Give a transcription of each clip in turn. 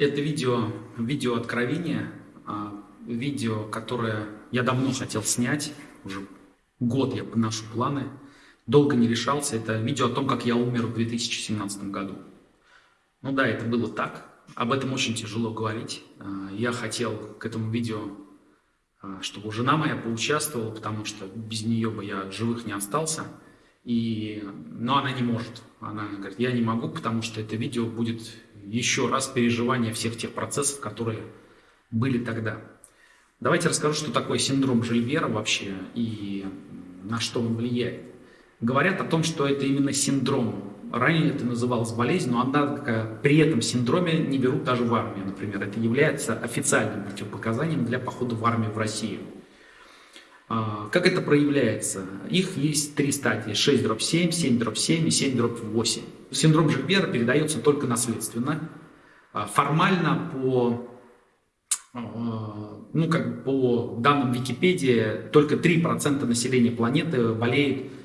Это видео, видео откровения, а, видео, которое я давно хотел снять, уже год я поношу планы, долго не решался. Это видео о том, как я умер в 2017 году. Ну да, это было так. Об этом очень тяжело говорить. А, я хотел к этому видео, а, чтобы жена моя поучаствовала, потому что без нее бы я живых не остался. И, но она не может. Она говорит, я не могу, потому что это видео будет еще раз переживание всех тех процессов, которые были тогда. Давайте расскажу, что такое синдром Жильбера вообще и на что он влияет. Говорят о том, что это именно синдром. Ранее это называлось болезнь, но однако при этом синдроме не берут даже в армию, например. Это является официальным противопоказанием для похода в армию в Россию. А, как это проявляется? Их есть три стадии. 6 дробь 7, 7 дробь 7 и 7 дробь 8. Синдром Жильбера передается только наследственно. А, формально по, а, ну, как по данным Википедии только 3% населения планеты болеет Э,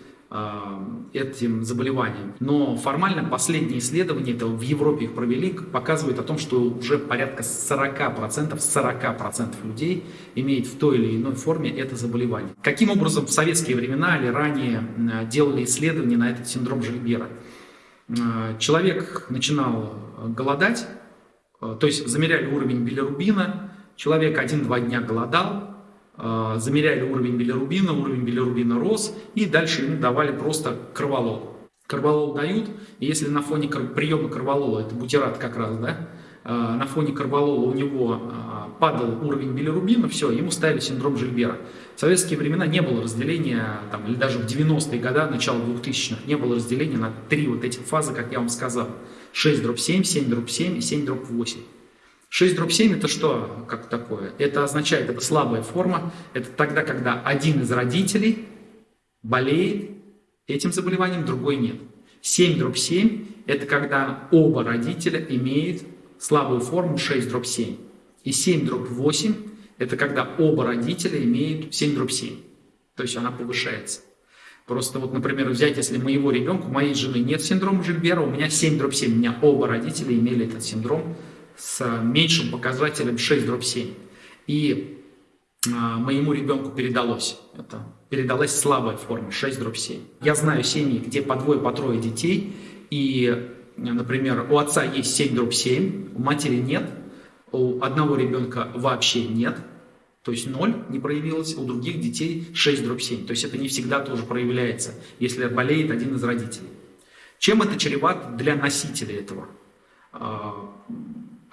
этим заболеванием. Но формально последние исследования, это в Европе их провели, показывают о том, что уже порядка 40%, 40% людей имеет в той или иной форме это заболевание. Каким образом в советские времена или ранее э, делали исследования на этот синдром Жильбера? Э, человек начинал голодать, то есть замеряли уровень билирубина, человек один-два дня голодал, замеряли уровень билирубина, уровень билирубина рос, и дальше ему давали просто кроволол. Кроволол дают, и если на фоне приема кроволола, это бутират как раз, да, а, на фоне карболола у него а, падал уровень билирубина, все, ему ставили синдром Жильбера. В советские времена не было разделения, там, или даже в 90-е годы, начало 2000-х, не было разделения на три вот эти фазы, как я вам сказал. 6 дробь 7, 7 дробь 7 и 7 дробь 8. 6 дробь 7 это что как такое? Это означает, это слабая форма, это тогда, когда один из родителей болеет этим заболеванием, другой нет. 7 дробь 7 это когда оба родителя имеют слабую форму 6 дробь 7. И 7 дробь 8 это когда оба родителя имеют 7 дробь 7. То есть она повышается. Просто вот, например, взять, если моего ребенка, моей жены нет синдрома Жильбера, у меня 7 дробь 7, у меня оба родителя имели этот синдром, с меньшим показателем 6 дробь 7. И а, моему ребенку передалось это. Передалась слабая форма 6 дробь 7. Я знаю семьи, где по двое, по трое детей, и, например, у отца есть 7 дробь 7, у матери нет, у одного ребенка вообще нет, то есть 0 не проявилось, у других детей 6 дробь 7. То есть это не всегда тоже проявляется, если болеет один из родителей. Чем это чревато для носителя этого?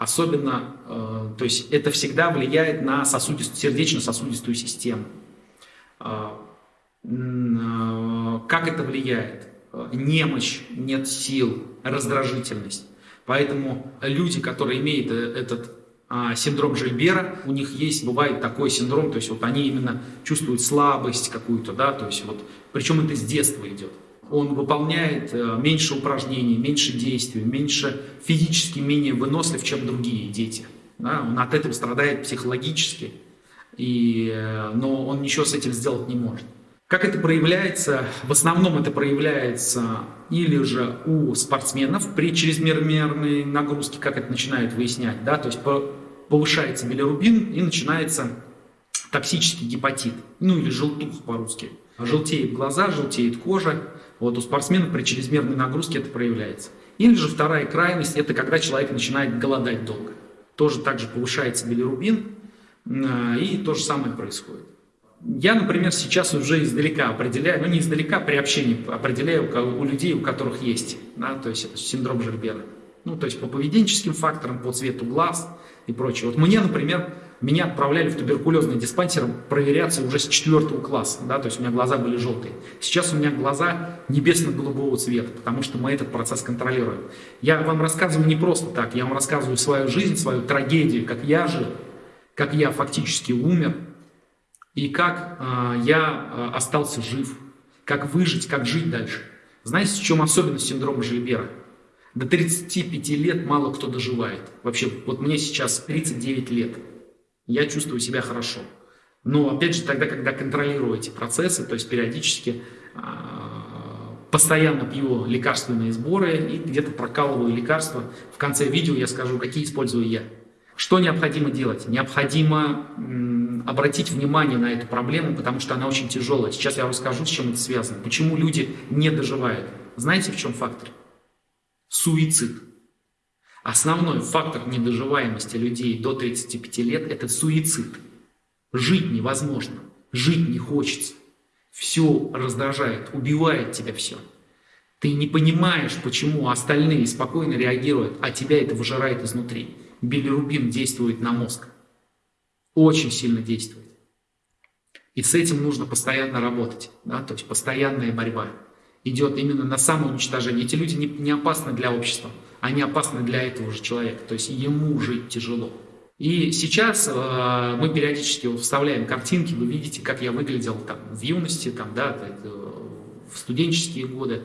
Особенно, э, то есть это всегда влияет на сосудистую, сердечно-сосудистую систему. Э, э, как это влияет? Немощь, нет сил, раздражительность. Поэтому люди, которые имеют этот а, синдром Жильбера, у них есть, бывает такой синдром, то есть вот они именно чувствуют слабость какую-то, да, то есть вот, причем это с детства идет он выполняет э, меньше упражнений, меньше действий, меньше физически менее вынослив, чем другие дети. Да? Он от этого страдает психологически, и, э, но он ничего с этим сделать не может. Как это проявляется? В основном это проявляется или же у спортсменов при чрезмерной нагрузке, как это начинают выяснять, да, то есть повышается билирубин и начинается токсический гепатит, ну или желтуха по-русски. Желтеет глаза, желтеет кожа, вот у спортсменов при чрезмерной нагрузке это проявляется. Или же вторая крайность, это когда человек начинает голодать долго. Тоже также повышается билирубин, а, и то же самое происходит. Я, например, сейчас уже издалека определяю, ну не издалека, при общении определяю у людей, у которых есть, да, то есть это синдром Жильбера. Ну, то есть по поведенческим факторам, по цвету глаз и прочее. Вот мне, например, меня отправляли в туберкулезный диспансер проверяться уже с четвертого класса, да, то есть у меня глаза были желтые. Сейчас у меня глаза небесно-голубого цвета, потому что мы этот процесс контролируем. Я вам рассказываю не просто так, я вам рассказываю свою жизнь, свою трагедию, как я жил, как я фактически умер, и как э, я э, остался жив, как выжить, как жить дальше. Знаете, в чем особенность синдрома Жильбера? До 35 лет мало кто доживает. Вообще, вот мне сейчас 39 лет я чувствую себя хорошо. Но опять же, тогда, когда контролирую эти процессы, то есть периодически э, постоянно пью лекарственные сборы и где-то прокалываю лекарства. В конце видео я скажу, какие использую я. Что необходимо делать? Необходимо обратить внимание на эту проблему, потому что она очень тяжелая. Сейчас я расскажу, с чем это связано. Почему люди не доживают. Знаете, в чем фактор? Суицид. Основной фактор недоживаемости людей до 35 лет – это суицид. Жить невозможно, жить не хочется. Все раздражает, убивает тебя все. Ты не понимаешь, почему остальные спокойно реагируют, а тебя это выжирает изнутри. Билирубин действует на мозг. Очень сильно действует. И с этим нужно постоянно работать. Да? То есть постоянная борьба идет именно на самоуничтожение. Эти люди не, не опасны для общества, они опасны для этого же человека. То есть ему жить тяжело. И сейчас э, мы периодически вот вставляем картинки, вы видите, как я выглядел там в юности, там, да, в студенческие годы.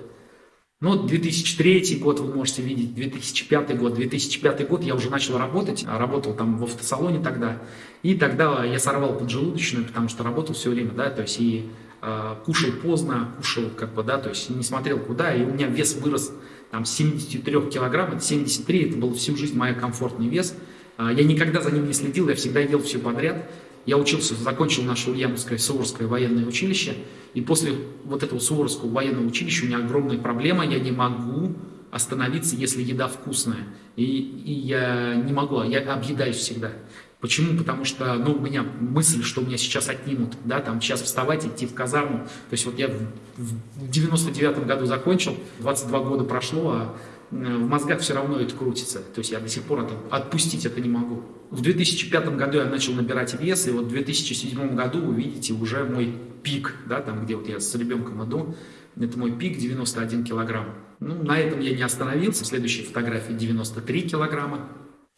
Ну, 2003 год вы можете видеть, 2005 год. 2005 год я уже начал работать, работал там в автосалоне тогда. И тогда я сорвал поджелудочную, потому что работал все время, да, то есть и э, кушал поздно, кушал как бы, да, то есть не смотрел куда, и у меня вес вырос там с 73 килограмм, это 73, это был всю жизнь мой комфортный вес. А, я никогда за ним не следил, я всегда ел все подряд. Я учился, закончил наше Ульяновское Суворское военное училище, и после вот этого Суворского военного училища у меня огромная проблема, я не могу остановиться, если еда вкусная. И, и я не могу, я объедаюсь всегда. Почему? Потому что, ну, у меня мысль, что меня сейчас отнимут, да, там, сейчас вставать, идти в казарму. То есть вот я в 99 году закончил, 22 года прошло, а в мозгах все равно это крутится. То есть я до сих пор это, отпустить это не могу. В 2005 году я начал набирать вес, и вот в 2007 году вы видите уже мой пик, да, там где вот я с ребенком иду, это мой пик 91 килограмм. Ну, на этом я не остановился. В следующей фотографии 93 килограмма.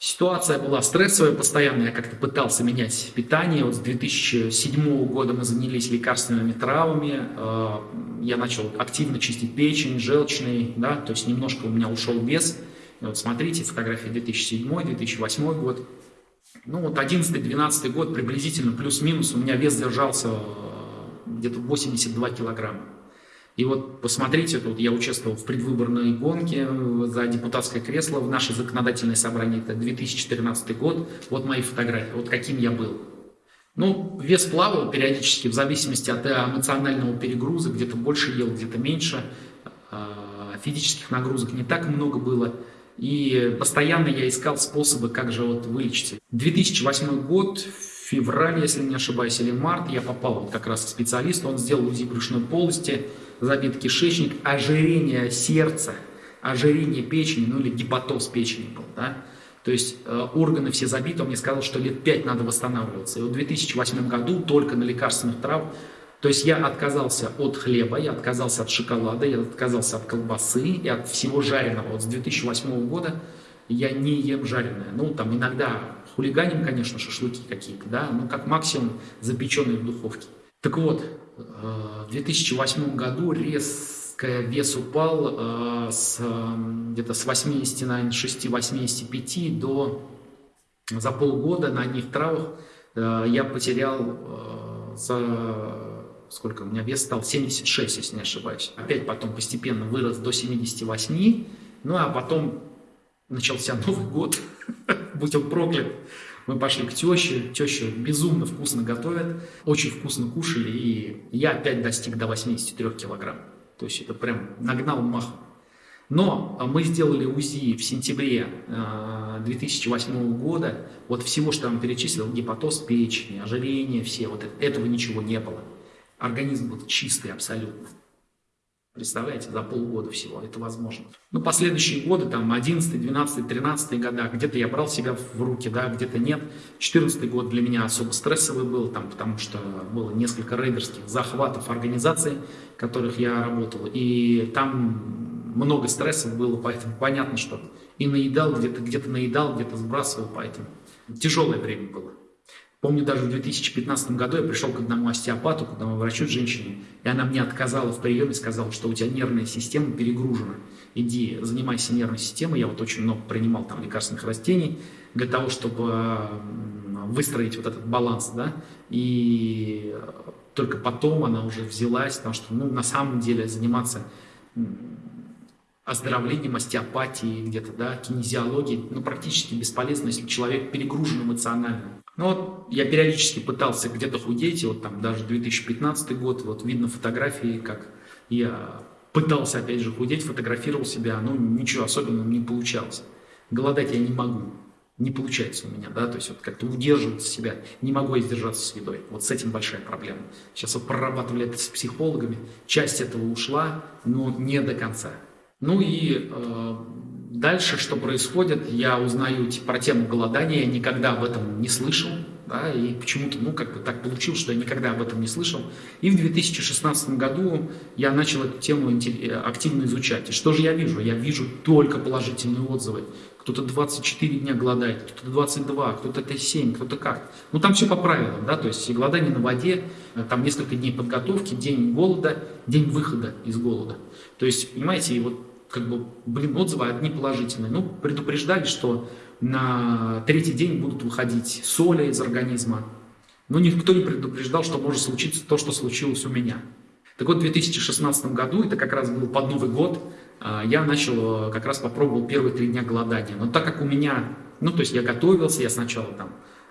Ситуация была стрессовая постоянно, я как-то пытался менять питание. Вот с 2007 года мы занялись лекарственными травами, э, я начал активно чистить печень, желчный, да, то есть немножко у меня ушел вес. И вот смотрите, фотографии 2007-2008 год. Ну вот 11-12 год приблизительно плюс-минус у меня вес держался э, где-то 82 килограмма. И вот посмотрите, тут я участвовал в предвыборной гонке за депутатское кресло в наше законодательное собрание, это 2014 год, вот мои фотографии, вот каким я был. Ну, вес плавал периодически в зависимости от эмоционального перегруза, где-то больше ел, где-то меньше, а, физических нагрузок не так много было. И постоянно я искал способы, как же вот вылечиться. 2008 год, февраль, если не ошибаюсь, или март, я попал вот как раз к специалисту, он сделал УЗИ брюшной полости, забит кишечник, ожирение сердца, ожирение печени, ну или гепатоз печени был, да. То есть э, органы все забиты, он мне сказал, что лет 5 надо восстанавливаться. И в 2008 году только на лекарственных трав, то есть я отказался от хлеба, я отказался от шоколада, я отказался от колбасы и от всего жареного. Вот с 2008 года я не ем жареное. Ну, там иногда хулиганим, конечно, шашлыки какие-то, да, но как максимум запеченные в духовке. Так вот, в 2008 году резко вес упал э, с, где-то с 86-85 до за полгода на одних травах э, я потерял э, за сколько у меня вес стал 76, если не ошибаюсь. Опять потом постепенно вырос до 78, ну а потом начался Новый год, будь он проклят. Мы пошли к теще, теща безумно вкусно готовит, очень вкусно кушали, и я опять достиг до 83 килограмм. То есть это прям нагнал махом. Но мы сделали УЗИ в сентябре 2008 э, года. Вот всего, что я вам перечислил, гепатоз печени, ожирение, все, вот этого ничего не было. Организм был чистый абсолютно. Представляете, за полгода всего это возможно. Ну, последующие годы, там, 11, 12, 13 года, где-то я брал себя в руки, да, где-то нет. 14 год для меня особо стрессовый был, там, потому что было несколько рейдерских захватов организаций, в которых я работал, и там много стрессов было, поэтому понятно, что и наедал, где-то где, -то, наедал, где-то сбрасывал, поэтому тяжелое время было. Помню, даже в 2015 году я пришел к одному остеопату, к одному врачу женщине, и она мне отказала в приеме, сказала, что у тебя нервная система перегружена. Иди, занимайся нервной системой. Я вот очень много принимал там лекарственных растений для того, чтобы выстроить вот этот баланс, да, и только потом она уже взялась, потому что, ну, на самом деле заниматься оздоровлением, остеопатией, где-то, да, кинезиологией, ну, практически бесполезно, если человек перегружен эмоционально. Ну, вот я периодически пытался где-то худеть, вот там даже 2015 год, вот видно фотографии, как я пытался, опять же, худеть, фотографировал себя, ну, ничего особенного не получалось. Голодать я не могу, не получается у меня, да, то есть вот как-то удерживать себя, не могу я сдержаться с едой. Вот с этим большая проблема. Сейчас вот прорабатывали это с психологами, часть этого ушла, но не до конца. Ну и э, дальше, что происходит, я узнаю про тему голодания, я никогда об этом не слышал, да, и почему-то, ну, как бы так получилось, что я никогда об этом не слышал. И в 2016 году я начал эту тему активно изучать. И что же я вижу? Я вижу только положительные отзывы. Кто-то 24 дня голодает, кто-то 22, кто-то это 7, кто-то как. Ну, там все по правилам, да, то есть голодание на воде, э, там несколько дней подготовки, день голода, день выхода из голода. То есть, понимаете, и вот как бы, блин, отзывы одни положительные. Ну, предупреждали, что на третий день будут выходить соли из организма. Но никто не предупреждал, что может случиться то, что случилось у меня. Так вот, в 2016 году, это как раз был под Новый год, а, я начал, как раз попробовал первые три дня голодания. Но так как у меня, ну, то есть я готовился, я сначала там,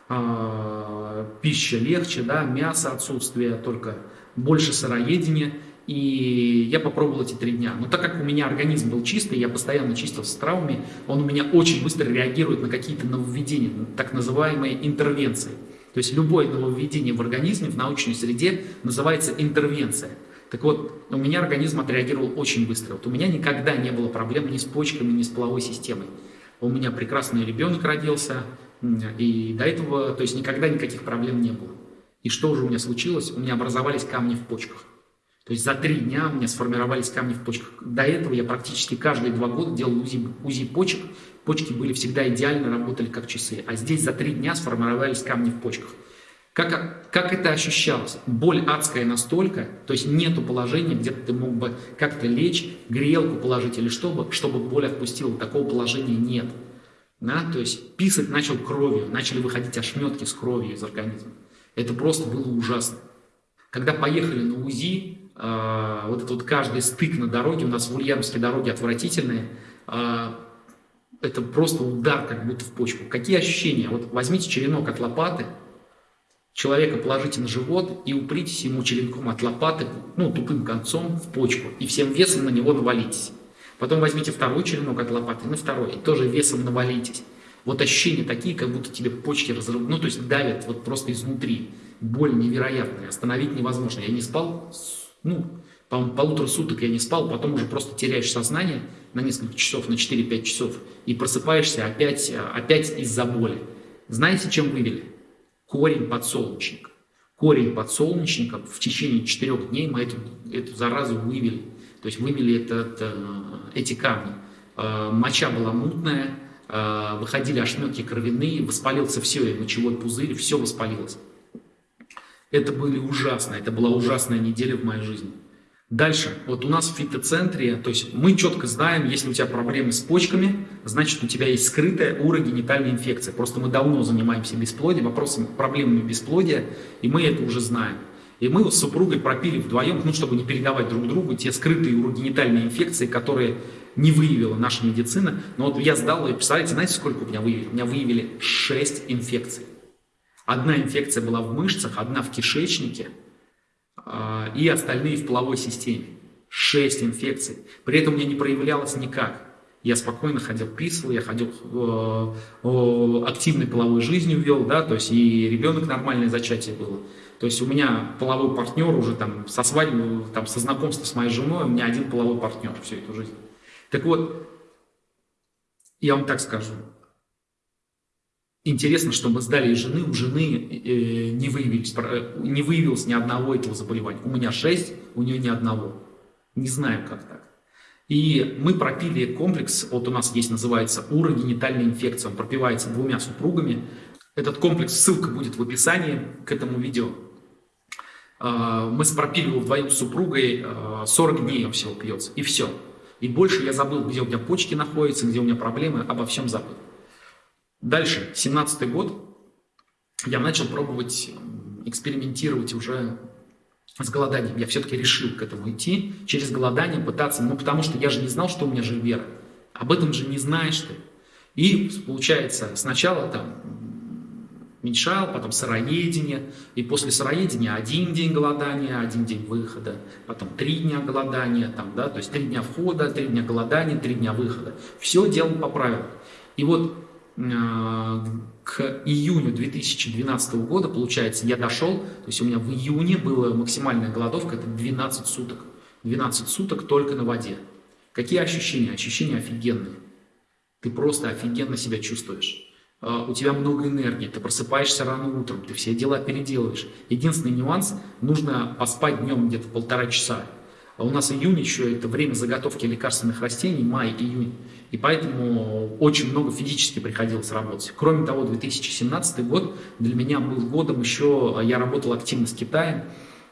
э, пища легче, да, мясо отсутствие, только больше сыроедения, и я попробовал эти три дня. Но так как у меня организм был чистый, я постоянно чистился с травмами, он у меня очень быстро реагирует на какие-то нововведения, так называемые интервенции. То есть любое нововведение в организме, в научной среде называется интервенция. Так вот, у меня организм отреагировал очень быстро. Вот у меня никогда не было проблем ни с почками, ни с половой системой. У меня прекрасный ребенок родился, и до этого, то есть никогда никаких проблем не было. И что уже у меня случилось? У меня образовались камни в почках. То есть за три дня у меня сформировались камни в почках. До этого я практически каждые два года делал УЗИ, УЗИ почек. Почки были всегда идеально, работали как часы. А здесь за три дня сформировались камни в почках. Как, как это ощущалось? Боль адская настолько, то есть нету положения, где ты мог бы как-то лечь, грелку положить или чтобы, чтобы боль отпустила. Такого положения нет. Да? То есть писать начал кровью, начали выходить ошметки с кровью из организма. Это просто было ужасно. Когда поехали на УЗИ, а, вот этот вот каждый стык на дороге, у нас в Ульяновске дороги отвратительные, а, это просто удар как будто в почку. Какие ощущения? Вот возьмите черенок от лопаты, человека положите на живот и упритесь ему черенком от лопаты, ну, тупым концом в почку, и всем весом на него навалитесь. Потом возьмите второй черенок от лопаты, на второй, и тоже весом навалитесь. Вот ощущения такие, как будто тебе почки разрывают, ну, то есть давят вот просто изнутри. Боль невероятная, остановить невозможно. Я не спал ну, по полутора суток я не спал, потом уже просто теряешь сознание на несколько часов, на 4-5 часов, и просыпаешься опять, опять из-за боли. Знаете, чем вывели? Корень подсолнечника. Корень подсолнечника в течение четырех дней мы эту, эту заразу вывели. То есть вывели этот, э, эти камни. Э, моча была мутная, э, выходили ошметки кровяные, воспалился все, мочевой пузырь, все воспалилось. Это были ужасно, это была ужасная неделя в моей жизни. Дальше, вот у нас в фитоцентре, то есть мы четко знаем, если у тебя проблемы с почками, значит у тебя есть скрытая урогенитальная инфекция. Просто мы давно занимаемся бесплодием, вопросом проблемами бесплодия, и мы это уже знаем. И мы с супругой пропили вдвоем, ну, чтобы не передавать друг другу те скрытые урогенитальные инфекции, которые не выявила наша медицина. Но вот я сдал, и представляете, знаете, сколько у меня выявили? У меня выявили 6 инфекций. Одна инфекция была в мышцах, одна в кишечнике а, и остальные в половой системе. Шесть инфекций. При этом у меня не проявлялось никак. Я спокойно ходил, писал, я ходил, э, активной половой жизнью вел, да, то есть и ребенок нормальное зачатие было. То есть у меня половой партнер уже там со свадьбы, там со знакомства с моей женой, у меня один половой партнер всю эту жизнь. Так вот, я вам так скажу, Интересно, что мы сдали жены, у жены э, не, выявились, не выявилось ни одного этого заболевания. У меня шесть, у нее ни одного. Не знаем, как так. И мы пропили комплекс, вот у нас есть, называется урогенитальная инфекция, он пропивается двумя супругами. Этот комплекс, ссылка будет в описании к этому видео. А, мы пропили его вдвоем с супругой, 40 а, дней он всего пьется, и все. И больше я забыл, где у меня почки находятся, где у меня проблемы, обо всем забыл. Дальше, 17 год, я начал пробовать экспериментировать уже с голоданием. Я все-таки решил к этому идти, через голодание пытаться, ну потому что я же не знал, что у меня же вера. Об этом же не знаешь ты. И получается, сначала там меньшал, потом сыроедение, и после сыроедения один день голодания, один день выхода, потом три дня голодания, там, да, то есть три дня входа, три дня голодания, три дня выхода. Все делал по правилам. И вот к июню 2012 года, получается, я дошел, то есть у меня в июне была максимальная голодовка, это 12 суток. 12 суток только на воде. Какие ощущения? Ощущения офигенные. Ты просто офигенно себя чувствуешь. А, у тебя много энергии, ты просыпаешься рано утром, ты все дела переделываешь. Единственный нюанс, нужно поспать днем где-то полтора часа. А у нас июнь еще это время заготовки лекарственных растений, май, июнь. И поэтому очень много физически приходилось работать. Кроме того, 2017 год для меня был годом еще, а, я работал активно с Китаем,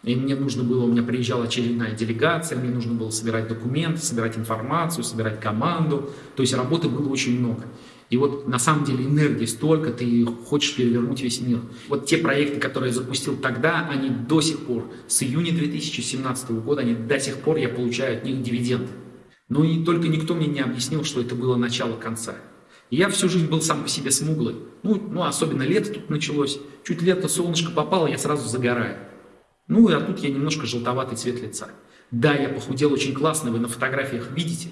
и мне нужно было, у меня приезжала очередная делегация, мне нужно было собирать документы, собирать информацию, собирать команду. То есть работы было очень много. И вот на самом деле энергии столько, ты хочешь перевернуть весь мир. Вот те проекты, которые я запустил тогда, они до сих пор, с июня 2017 года, они до сих пор, я получаю от них дивиденды. Ну и только никто мне не объяснил, что это было начало конца. Я всю жизнь был сам по себе смуглый. Ну, ну, особенно лето тут началось. Чуть лето солнышко попало, я сразу загораю. Ну, а тут я немножко желтоватый цвет лица. Да, я похудел очень классно, вы на фотографиях видите,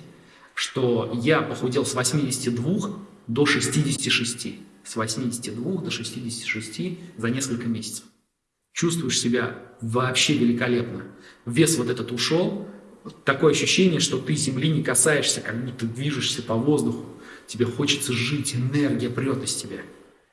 что я похудел с 82 до 66. С 82 до 66 за несколько месяцев. Чувствуешь себя вообще великолепно. Вес вот этот ушел. Такое ощущение, что ты земли не касаешься, как будто движешься по воздуху. Тебе хочется жить, энергия прет из тебя.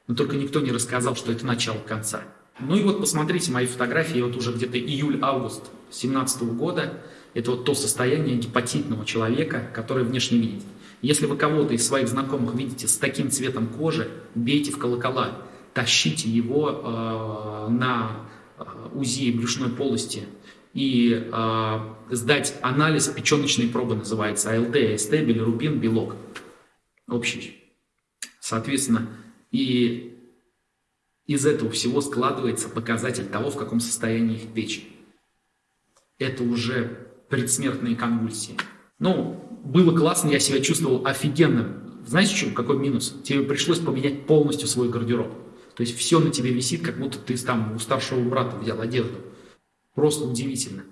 Но только никто не рассказал, что это начало конца. Ну и вот посмотрите мои фотографии, вот уже где-то июль-август 2017 года. Это вот то состояние гепатитного человека, который внешне видит. Если вы кого-то из своих знакомых видите с таким цветом кожи, бейте в колокола, тащите его э, на э, УЗИ брюшной полости и э, сдать анализ печеночной пробы, называется АЛТ, АСТ, билирубин, белок общий. Соответственно, и из этого всего складывается показатель того, в каком состоянии их печень. Это уже предсмертные конвульсии. Ну, было классно, я себя чувствовал офигенно. Знаете, что, какой минус? Тебе пришлось поменять полностью свой гардероб. То есть все на тебе висит, как будто ты там у старшего брата взял одежду. Просто удивительно.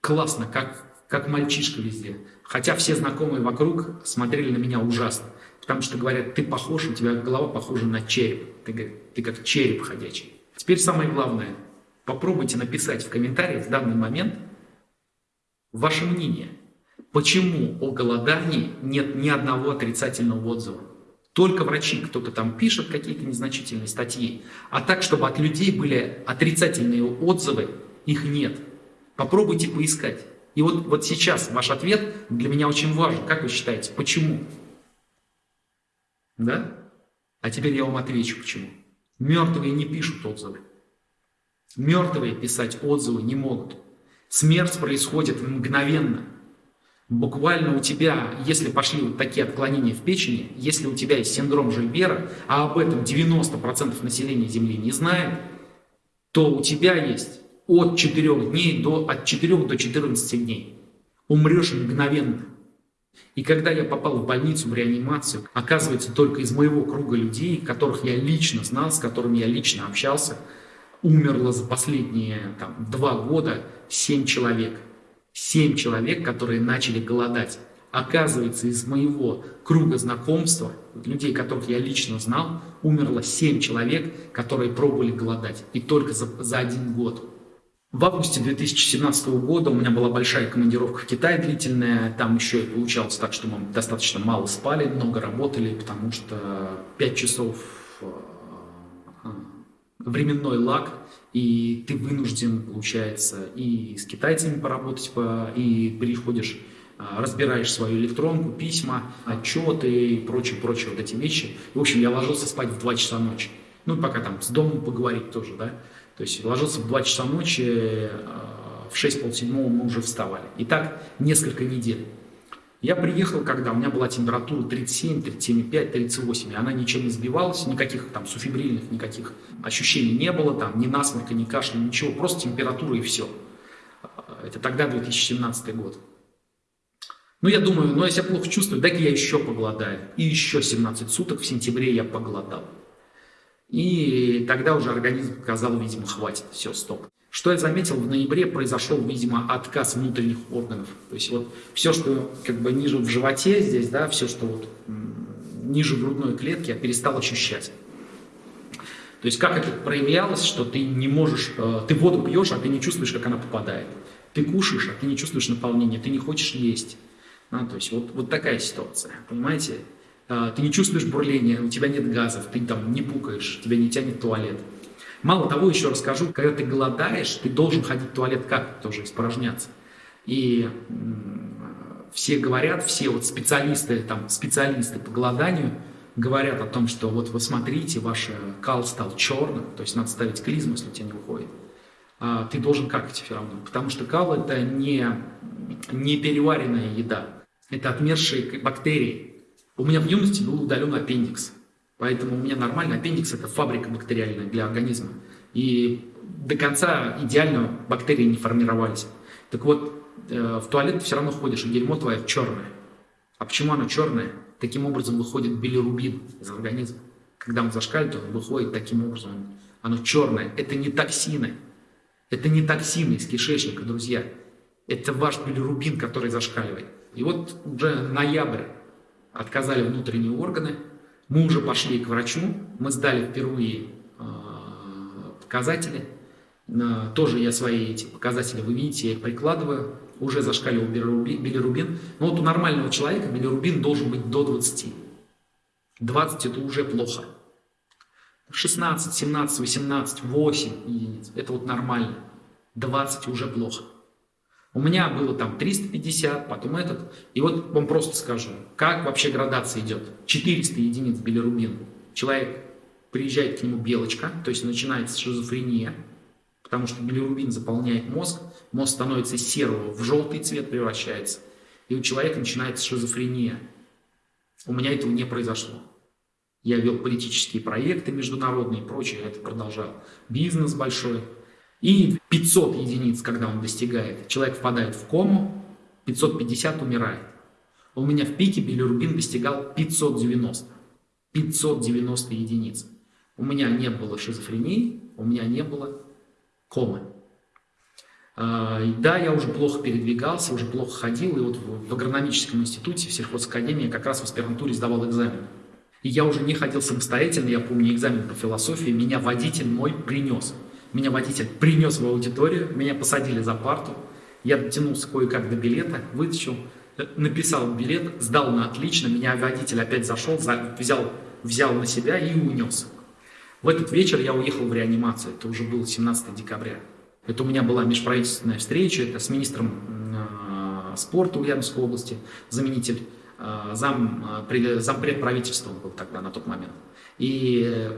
Классно, как, как мальчишка везде. Хотя все знакомые вокруг смотрели на меня ужасно. Потому что говорят, ты похож, у тебя голова похожа на череп. Ты, ты как череп ходячий. Теперь самое главное. Попробуйте написать в комментариях в данный момент ваше мнение – Почему о голодании нет ни одного отрицательного отзыва? Только врачи, кто-то там пишет какие-то незначительные статьи. А так, чтобы от людей были отрицательные отзывы, их нет. Попробуйте поискать. И вот, вот сейчас ваш ответ для меня очень важен. Как вы считаете, почему? Да? А теперь я вам отвечу, почему. Мертвые не пишут отзывы. Мертвые писать отзывы не могут. Смерть происходит мгновенно. Буквально у тебя, если пошли вот такие отклонения в печени, если у тебя есть синдром Жильбера, а об этом 90% населения Земли не знает, то у тебя есть от 4 дней до, от 4 до 14 дней. Умрешь мгновенно. И когда я попал в больницу, в реанимацию, оказывается, только из моего круга людей, которых я лично знал, с которыми я лично общался, умерло за последние там, два года 7 человек. Семь человек, которые начали голодать. Оказывается, из моего круга знакомства, людей, которых я лично знал, умерло семь человек, которые пробовали голодать. И только за, за один год. В августе 2017 года у меня была большая командировка в Китай длительная. Там еще и получалось так, что мы достаточно мало спали, много работали, потому что 5 часов э, временной лаг, и ты вынужден, получается, и с китайцами поработать, и приходишь, а, разбираешь свою электронку, письма, отчеты и прочее, прочее, вот эти вещи. В общем, я ложился спать в 2 часа ночи. Ну, пока там с домом поговорить тоже, да. То есть ложился в 2 часа ночи, а, в 6 полседьмого мы уже вставали. И так несколько недель. Я приехал, когда у меня была температура 37, 37,5, 38, и она ничем не сбивалась, никаких там суфибрильных, никаких ощущений не было, там ни насморка, ни кашля, ничего, просто температура и все. Это тогда 2017 год. Ну, я думаю, ну, если я плохо чувствую, дай-ка я еще поголодаю. И еще 17 суток в сентябре я поголодал. И тогда уже организм сказал, видимо, хватит, все, стоп. Что я заметил, в ноябре произошел, видимо, отказ внутренних органов. То есть вот все, что как бы ниже в животе здесь, да, все, что вот ниже грудной клетки, я перестал ощущать. То есть как это проявлялось, что ты не можешь, э, ты воду пьешь, а ты не чувствуешь, как она попадает. Ты кушаешь, а ты не чувствуешь наполнения, ты не хочешь есть. А, то есть вот, вот такая ситуация, понимаете? А, ты не чувствуешь бурления, у тебя нет газов, ты там не пукаешь, тебя не тянет туалет. Мало того, еще расскажу, когда ты голодаешь, ты должен ходить в туалет как тоже испражняться. И все говорят, все вот специалисты, там, специалисты по голоданию говорят о том, что вот вы смотрите, ваш кал стал черным, то есть надо ставить клизму, если у тебя не выходит. А, ты должен какать все равно, потому что кал это не, не переваренная еда, это отмершие бактерии. У меня в юности был удален аппендикс. Поэтому у меня нормальный аппендикс – это фабрика бактериальная для организма. И до конца идеально бактерии не формировались. Так вот, э, в туалет ты все равно ходишь, и дерьмо твое черное. А почему оно черное? Таким образом выходит билирубин из организма. Когда он зашкаливает, он выходит таким образом. Оно черное. Это не токсины. Это не токсины из кишечника, друзья. Это ваш билирубин, который зашкаливает. И вот уже ноябрь отказали внутренние органы, мы уже пошли к врачу, мы сдали впервые э, показатели, тоже я свои эти показатели, вы видите, я их прикладываю, уже зашкаливал билирубин. Но вот у нормального человека билирубин должен быть до 20. 20 это уже плохо. 16, 17, 18, 8 единиц, это вот нормально. 20 уже плохо. У меня было там 350, потом этот. И вот вам просто скажу, как вообще градация идет. 400 единиц билирубин. Человек приезжает к нему белочка, то есть начинается шизофрения, потому что билирубин заполняет мозг, мозг становится серого в желтый цвет превращается, и у человека начинается шизофрения. У меня этого не произошло. Я вел политические проекты международные и прочее, это продолжал. Бизнес большой. И 500 единиц, когда он достигает, человек впадает в кому, 550 умирает. У меня в пике билирубин достигал 590. 590 единиц. У меня не было шизофрении, у меня не было комы. А, да, я уже плохо передвигался, уже плохо ходил, и вот в агрономическом институте, в сельхозакадемии как раз в аспирантуре сдавал экзамен. И я уже не ходил самостоятельно, я помню экзамен по философии, меня водитель мой принес. Меня водитель принес в аудиторию, меня посадили за парту. Я дотянулся кое-как до билета, вытащил, написал билет, сдал на отлично. Меня водитель опять зашел, взял, взял на себя и унес. В этот вечер я уехал в реанимацию. Это уже было 17 декабря. Это у меня была межправительственная встреча, это с министром э, спорта Ульяновской области, заменитель, э, зам, э, зампред правительства был тогда на тот момент. И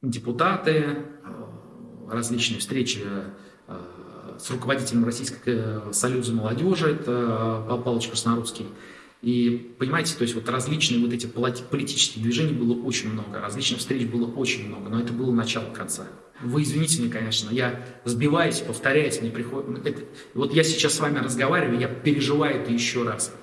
депутаты, различные встречи э, с руководителем Российского э, союза молодежи, это Павел Павлович Краснорусский. И понимаете, то есть вот различные вот эти политические движения было очень много, различных встреч было очень много, но это было начало конца. Вы извините меня, конечно, я сбиваюсь, повторяюсь, мне приходит... Это, вот я сейчас с вами разговариваю, я переживаю это еще раз.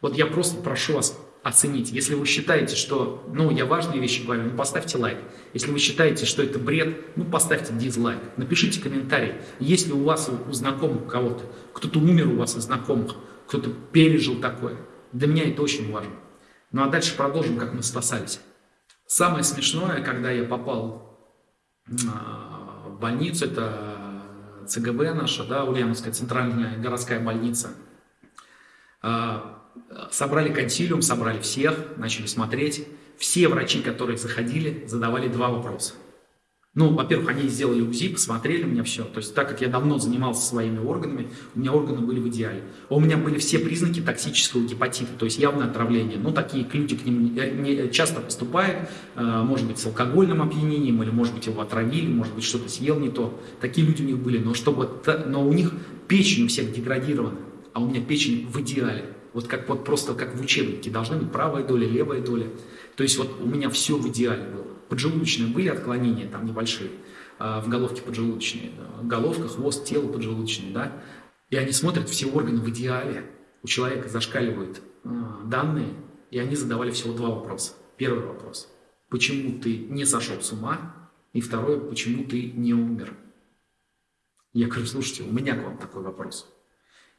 Вот я просто прошу вас оценить. Если вы считаете, что, ну, я важные вещи говорю, ну, поставьте лайк. Если вы считаете, что это бред, ну, поставьте дизлайк. Напишите комментарий. Если у вас, у знакомых кого-то, кто-то умер у вас из знакомых, кто-то пережил такое, для меня это очень важно. Ну, а дальше продолжим, как мы спасались. Самое смешное, когда я попал а, в больницу, это ЦГБ наша, да, Ульяновская центральная городская больница. А, собрали консилиум, собрали всех, начали смотреть. Все врачи, которые заходили, задавали два вопроса. Ну, во-первых, они сделали УЗИ, посмотрели меня все. То есть, так как я давно занимался своими органами, у меня органы были в идеале. У меня были все признаки токсического гепатита, то есть явное отравление. Ну, такие люди к ним не, часто поступают, э, может быть, с алкогольным опьянением, или, может быть, его отравили, может быть, что-то съел не то. Такие люди у них были. Но, чтобы, но у них печень у всех деградирована, а у меня печень в идеале. Вот как вот просто как в учебнике должны быть правая доля, левая доля. То есть вот у меня все в идеале было. Поджелудочные были отклонения там небольшие, а, в головке поджелудочные, головка, хвост, тело поджелудочные, да. И они смотрят все органы в идеале. У человека зашкаливают а, данные, и они задавали всего два вопроса. Первый вопрос. Почему ты не сошел с ума? И второе, почему ты не умер? Я говорю, слушайте, у меня к вам такой вопрос.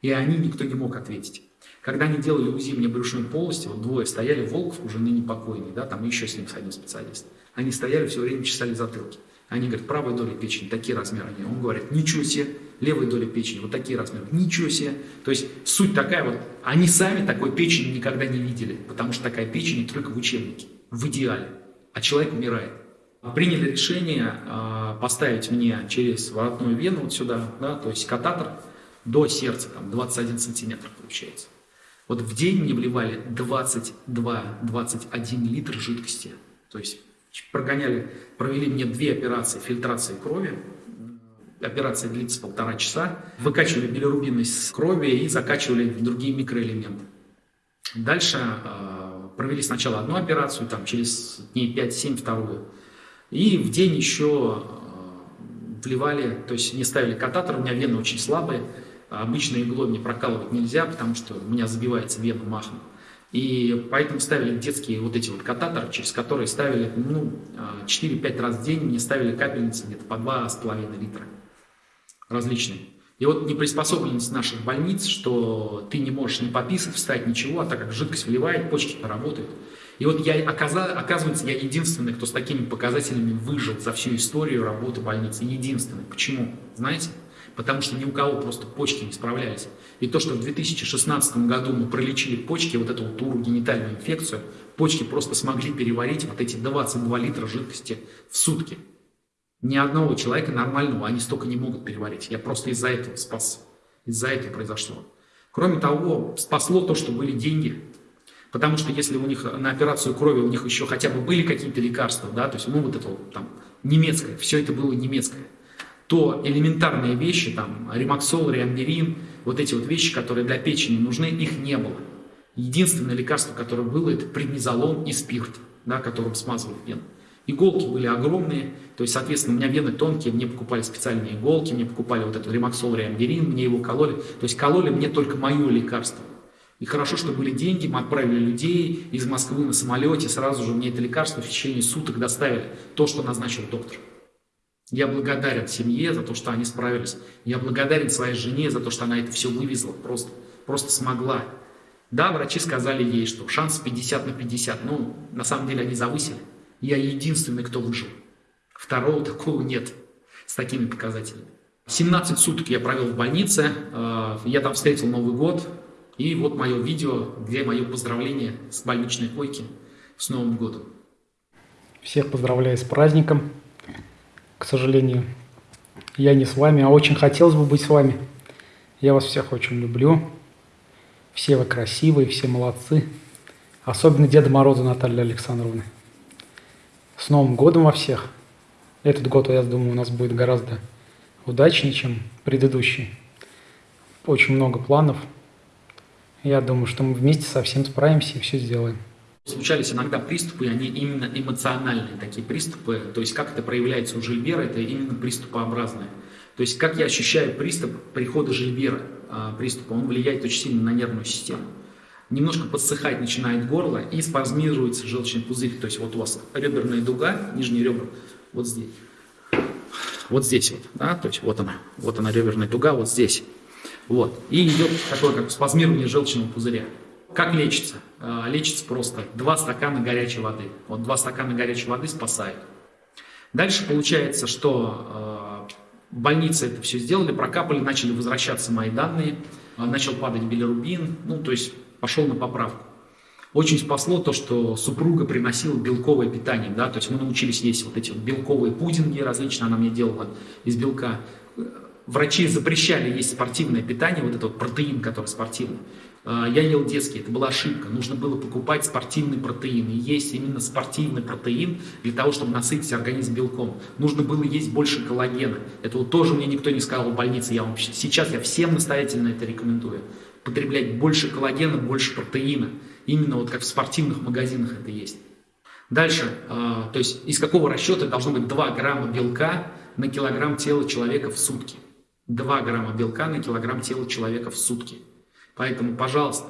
И они никто не мог ответить. Когда они делали УЗИ мне брюшной полости, вот двое стояли, Волков уже ныне покойный, да, там еще с ним один специалист. Они стояли все время, чесали затылки. Они говорят, правая доля печени, такие размеры. Они. Он говорит, ничего себе, левая доля печени, вот такие размеры. Ничего себе. То есть суть такая вот, они сами такой печени никогда не видели, потому что такая печень только в учебнике, в идеале. А человек умирает. Приняли решение э, поставить мне через воротную вену вот сюда, да, то есть кататор до сердца, там 21 сантиметр получается. Вот в день мне вливали 22-21 литр жидкости. То есть прогоняли, провели мне две операции фильтрации крови. Операция длится полтора часа. Выкачивали билирубин из крови и закачивали другие микроэлементы. Дальше э, провели сначала одну операцию, там через дней 5-7 вторую. И в день еще э, вливали, то есть не ставили кататор, у меня вены очень слабые, обычной иглой мне прокалывать нельзя, потому что у меня забивается вена махом. И поэтому ставили детские вот эти вот кататоры, через которые ставили, ну, 4-5 раз в день мне ставили капельницы где-то по 2,5 литра различные. И вот неприспособленность наших больниц, что ты не можешь не пописать, встать, ничего, а так как жидкость вливает, почки-то работают. И вот я, оказывается, я единственный, кто с такими показателями выжил за всю историю работы больницы. Единственный. Почему? Знаете? Потому что ни у кого просто почки не справлялись. И то, что в 2016 году мы пролечили почки, вот эту вот урогенитальную инфекцию, почки просто смогли переварить вот эти 22 литра жидкости в сутки. Ни одного человека нормального они столько не могут переварить. Я просто из-за этого спас. Из-за этого произошло. Кроме того, спасло то, что были деньги. Потому что если у них на операцию крови у них еще хотя бы были какие-то лекарства, да, то есть, ну, вот это вот там немецкое, все это было немецкое, то элементарные вещи, там, ремаксол, реамберин, вот эти вот вещи, которые для печени нужны, их не было. Единственное лекарство, которое было, это преднизолон и спирт, да, которым смазывали вены. Иголки были огромные, то есть, соответственно, у меня вены тонкие, мне покупали специальные иголки, мне покупали вот этот ремаксол, реамберин, мне его кололи. То есть кололи мне только мое лекарство. И хорошо, что были деньги, мы отправили людей из Москвы на самолете, сразу же мне это лекарство в течение суток доставили, то, что назначил доктор. Я благодарен семье за то, что они справились. Я благодарен своей жене за то, что она это все вывезла, просто, просто смогла. Да, врачи сказали ей, что шанс 50 на 50, но на самом деле они завысили. Я единственный, кто выжил. Второго такого нет с такими показателями. 17 суток я провел в больнице, э, я там встретил Новый год, и вот мое видео, где мое поздравление с больничной койки с Новым годом. Всех поздравляю с праздником. К сожалению, я не с вами, а очень хотелось бы быть с вами. Я вас всех очень люблю. Все вы красивые, все молодцы. Особенно Деда Мороза Наталья Александровна. С Новым годом во всех. Этот год, я думаю, у нас будет гораздо удачнее, чем предыдущий. Очень много планов – я думаю, что мы вместе со всем справимся и все сделаем. Случались иногда приступы, они именно эмоциональные такие приступы. То есть как это проявляется у Жильбера, это именно приступообразное. То есть как я ощущаю приступ прихода Жильбера, приступа, он влияет очень сильно на нервную систему. Немножко подсыхать начинает горло и спазмируется желчный пузырь. То есть вот у вас реберная дуга, нижние ребра, вот здесь. Вот здесь вот, да, то есть вот она, вот она реберная дуга, вот здесь. Вот. И идет такое, как спазмирование желчного пузыря. Как лечится? А, лечится просто два стакана горячей воды. Вот два стакана горячей воды спасает. Дальше получается, что э, в больнице это все сделали, прокапали, начали возвращаться мои данные, э, начал падать билирубин, ну, то есть пошел на поправку. Очень спасло то, что супруга приносила белковое питание, да, то есть мы научились есть вот эти вот белковые пудинги различные, она мне делала из белка врачи запрещали есть спортивное питание, вот этот вот протеин, который спортивный. А, я ел детский, это была ошибка. Нужно было покупать спортивный протеин и есть именно спортивный протеин для того, чтобы насытить организм белком. Нужно было есть больше коллагена. Это вот тоже мне никто не сказал в больнице. Я вам, сейчас я всем настоятельно это рекомендую. потреблять больше коллагена, больше протеина. Именно вот как в спортивных магазинах это есть. Дальше, э, то есть из какого расчета должно быть 2 грамма белка на килограмм тела человека в сутки. 2 грамма белка на килограмм тела человека в сутки. Поэтому, пожалуйста,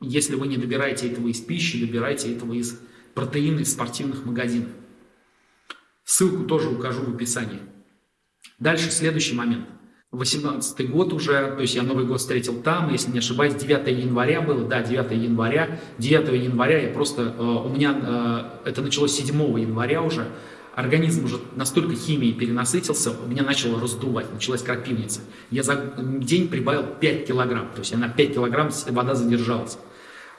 если вы не добираете этого из пищи, добирайте этого из протеина из спортивных магазинов. Ссылку тоже укажу в описании. Дальше следующий момент. 18 год уже, то есть я Новый год встретил там, если не ошибаюсь, 9 января было, да, 9 января. 9 января я просто, э, у меня, э, это началось 7 января уже, организм уже настолько химией перенасытился, у меня начало раздувать, началась крапивница. Я за день прибавил 5 килограмм, то есть я на 5 килограмм вода задержалась.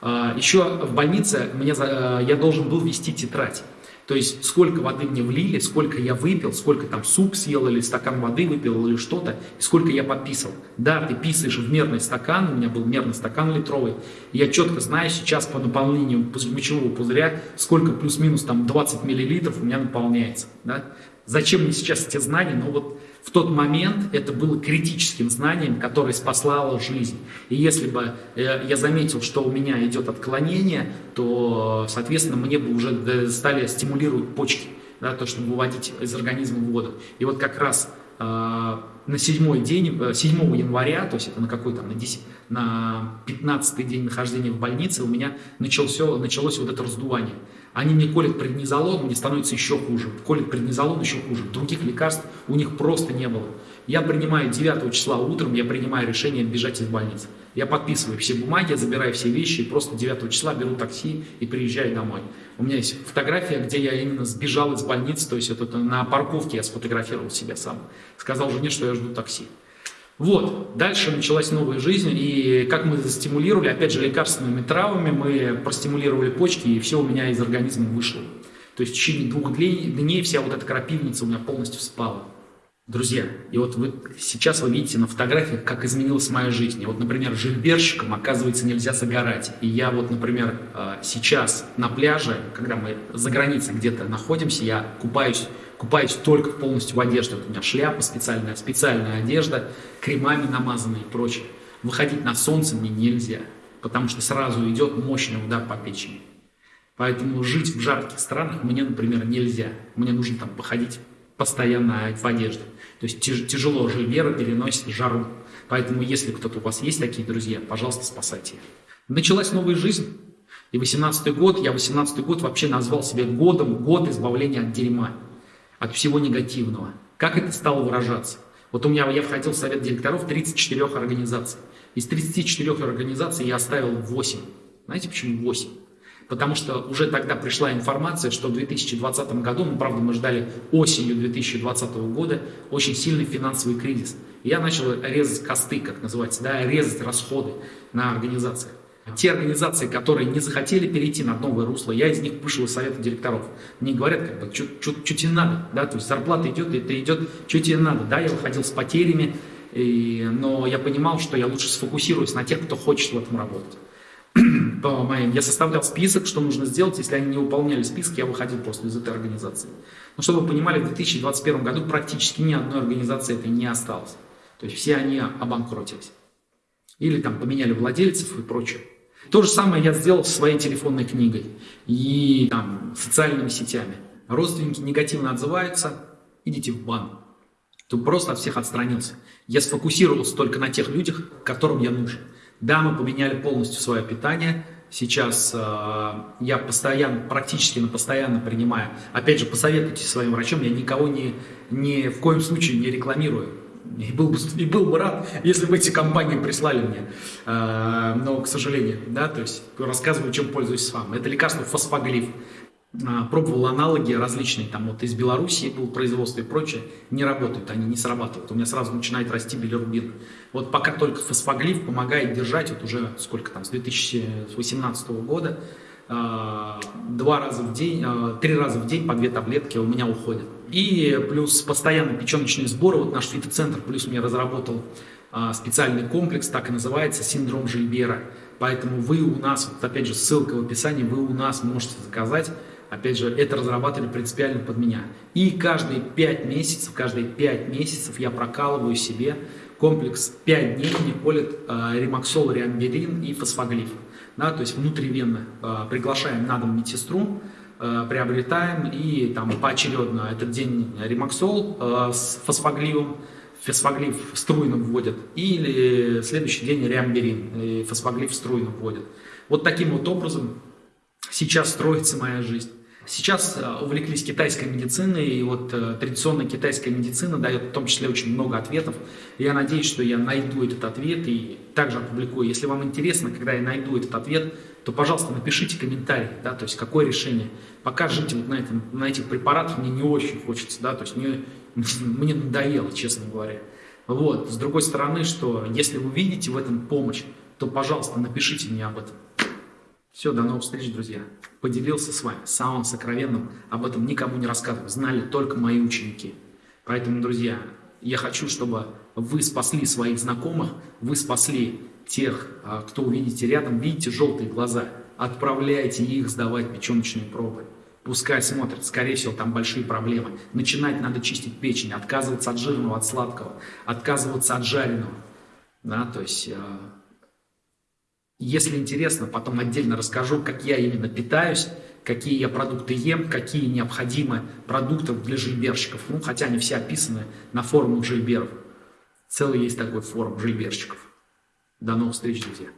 Э, Еще в больнице мне, я должен был вести тетрадь. То есть сколько воды мне влили, сколько я выпил, сколько там суп съел или стакан воды выпил или что-то, сколько я подписывал. Да, ты писаешь в мерный стакан, у меня был мерный стакан литровый, я четко знаю сейчас по наполнению мочевого пузыря, сколько плюс-минус там 20 миллилитров у меня наполняется. Да? Зачем мне сейчас эти знания? Ну вот в тот момент это было критическим знанием, которое спаслало жизнь. И если бы э, я заметил, что у меня идет отклонение, то, соответственно, мне бы уже стали стимулировать почки, да, то, чтобы выводить из организма воду. И вот как раз э, на седьмой день, 7 э, января, то есть это на какой там, на, 10, на 15 день нахождения в больнице у меня началось, началось вот это раздувание. Они мне колят преднизолон, мне становится еще хуже. Колят преднизолон еще хуже. Других лекарств у них просто не было. Я принимаю 9 числа утром, я принимаю решение бежать из больницы. Я подписываю все бумаги, забираю все вещи и просто 9 числа беру такси и приезжаю домой. У меня есть фотография, где я именно сбежал из больницы, то есть это на парковке я сфотографировал себя сам. Сказал жене, что я жду такси. Вот, дальше началась новая жизнь, и как мы застимулировали, опять же, лекарственными травами, мы простимулировали почки, и все у меня из организма вышло. То есть в течение двух дней вся вот эта крапивница у меня полностью спала. Друзья, и вот вы сейчас вы видите на фотографиях, как изменилась моя жизнь. И вот, например, жильберщикам, оказывается, нельзя загорать. И я вот, например, э, сейчас на пляже, когда мы за границей где-то находимся, я купаюсь купаюсь только полностью в одежде. Вот у меня шляпа специальная, специальная одежда, кремами намазанные и прочее. Выходить на солнце мне нельзя, потому что сразу идет мощный удар по печени. Поэтому жить в жарких странах мне, например, нельзя. Мне нужно там походить постоянно в одежде. То есть тяжело Жильвера переносит жару. Поэтому если кто-то у вас есть такие друзья, пожалуйста, спасайте. Началась новая жизнь. И 18 год, я 18 год вообще назвал себя годом, год избавления от дерьма от всего негативного. Как это стало выражаться? Вот у меня, я входил в совет директоров 34 организаций. Из 34 организаций я оставил 8. Знаете почему 8? Потому что уже тогда пришла информация, что в 2020 году, ну правда мы ждали осенью 2020 года, очень сильный финансовый кризис. И я начал резать косты, как называется, да, резать расходы на организациях. Те организации, которые не захотели перейти на новое русло, я из них вышел из совета директоров. Мне говорят, как бы, что тебе надо, да, то есть зарплата идет, это идет, что тебе надо, да, я выходил с потерями, и, но я понимал, что я лучше сфокусируюсь на тех, кто хочет в этом работать. По моим, я составлял список, что нужно сделать, если они не выполняли список, я выходил просто из этой организации. Но чтобы вы понимали, в 2021 году практически ни одной организации этой не осталось. То есть все они обанкротились. Или там поменяли владельцев и прочее. То же самое я сделал со своей телефонной книгой и там, социальными сетями. Родственники негативно отзываются, идите в бан. Тут просто от всех отстранился. Я сфокусировался только на тех людях, которым я нужен. Да, мы поменяли полностью свое питание. Сейчас э, я постоянно, практически на постоянно принимаю. Опять же, посоветуйте своим врачом, я никого не, ни в коем случае не рекламирую. И был, бы, и был бы рад, если бы эти компании прислали мне. Э, но, к сожалению, да, то есть рассказываю, чем пользуюсь с вами. Это лекарство фосфоглиф. Э, пробовал аналоги различные, там вот из Белоруссии был производство и прочее, не работают, они не срабатывают. У меня сразу начинает расти билирубин. Вот пока только фосфоглиф помогает держать, вот уже сколько там, с 2018 года, э, два раза в день, три раза в день по две таблетки у меня уходят. И плюс постоянно печеночные сборы. Вот наш фитоцентр плюс мне разработал а, специальный комплекс, так и называется, синдром Жильбера. Поэтому вы у нас, вот опять же ссылка в описании, вы у нас можете заказать. Опять же, это разрабатывали принципиально под меня. И каждые 5 месяцев, каждые 5 месяцев я прокалываю себе комплекс 5 дней мне колет э, ремаксол, риамберин и фосфоглиф. Да, то есть внутривенно э, приглашаем на дом медсестру, э, приобретаем и там поочередно этот день ремаксол э, с фосфоглифом, фосфоглиф струйно вводят, или следующий день риамберин, и фосфоглиф струйно вводят. Вот таким вот образом сейчас строится моя жизнь. Сейчас э, увлеклись китайской медициной, и вот э, традиционная китайская медицина дает в том числе очень много ответов. Я надеюсь, что я найду этот ответ и также опубликую. Если вам интересно, когда я найду этот ответ, то, пожалуйста, напишите комментарий, да, то есть какое решение. Пока жить вот на, этом, на этих препаратах мне не очень хочется, да, то есть мне, мне надоело, честно говоря. Вот, с другой стороны, что если вы видите в этом помощь, то, пожалуйста, напишите мне об этом. Все, до новых встреч, друзья. Поделился с вами самым сокровенным, об этом никому не рассказывал, знали только мои ученики. Поэтому, друзья, я хочу, чтобы вы спасли своих знакомых, вы спасли тех, а, кто увидите рядом, видите желтые глаза, отправляйте их сдавать печеночные пробы. Пускай смотрят, скорее всего, там большие проблемы. Начинать надо чистить печень, отказываться от жирного, от сладкого, отказываться от жареного. Да, то есть а, если интересно, потом отдельно расскажу, как я именно питаюсь, какие я продукты ем, какие необходимы продукты для жильберщиков. Ну, хотя они все описаны на форумах жильберов. Целый есть такой форум жильберщиков. До новых встреч, друзья.